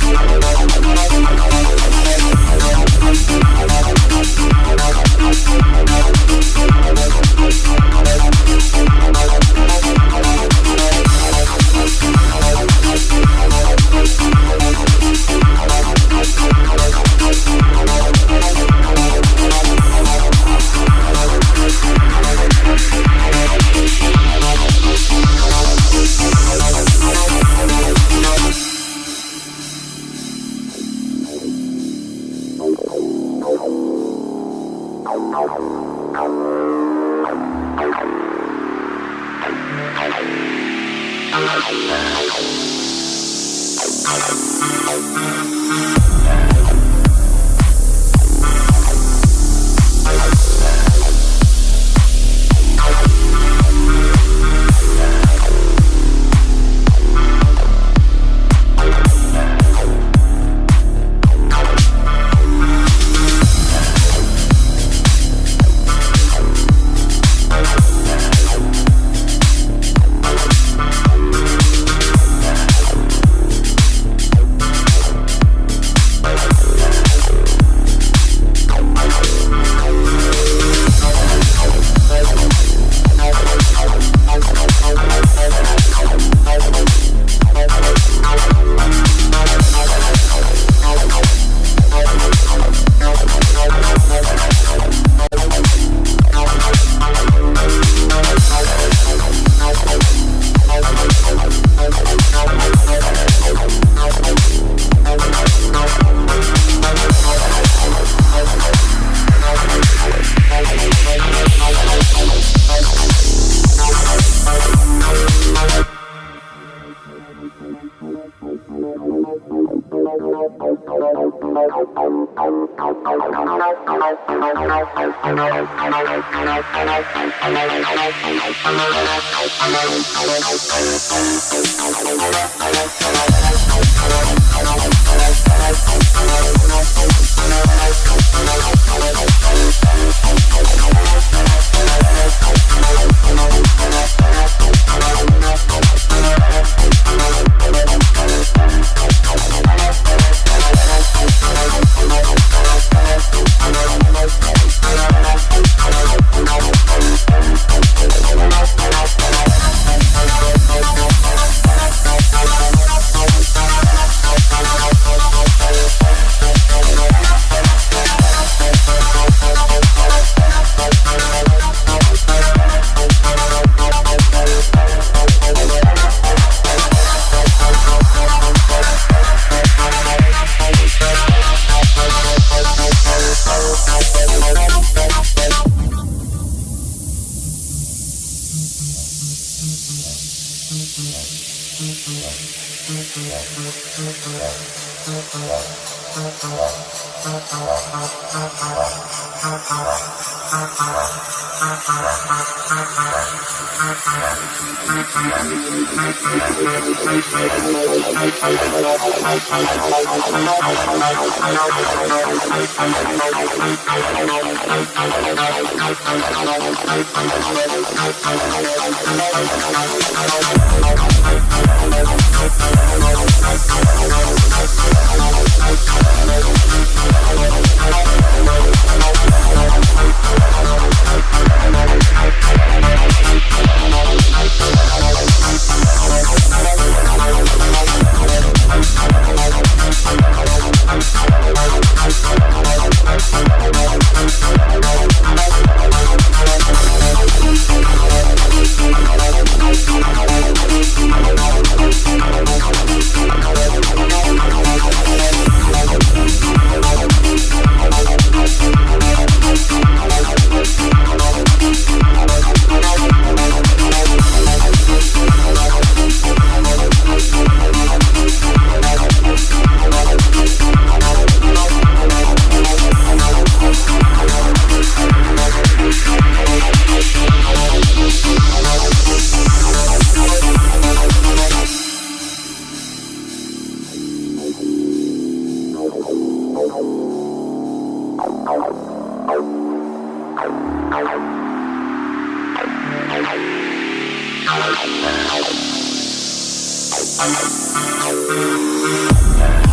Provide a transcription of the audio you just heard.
We'll be right back. We'll be right back. Thank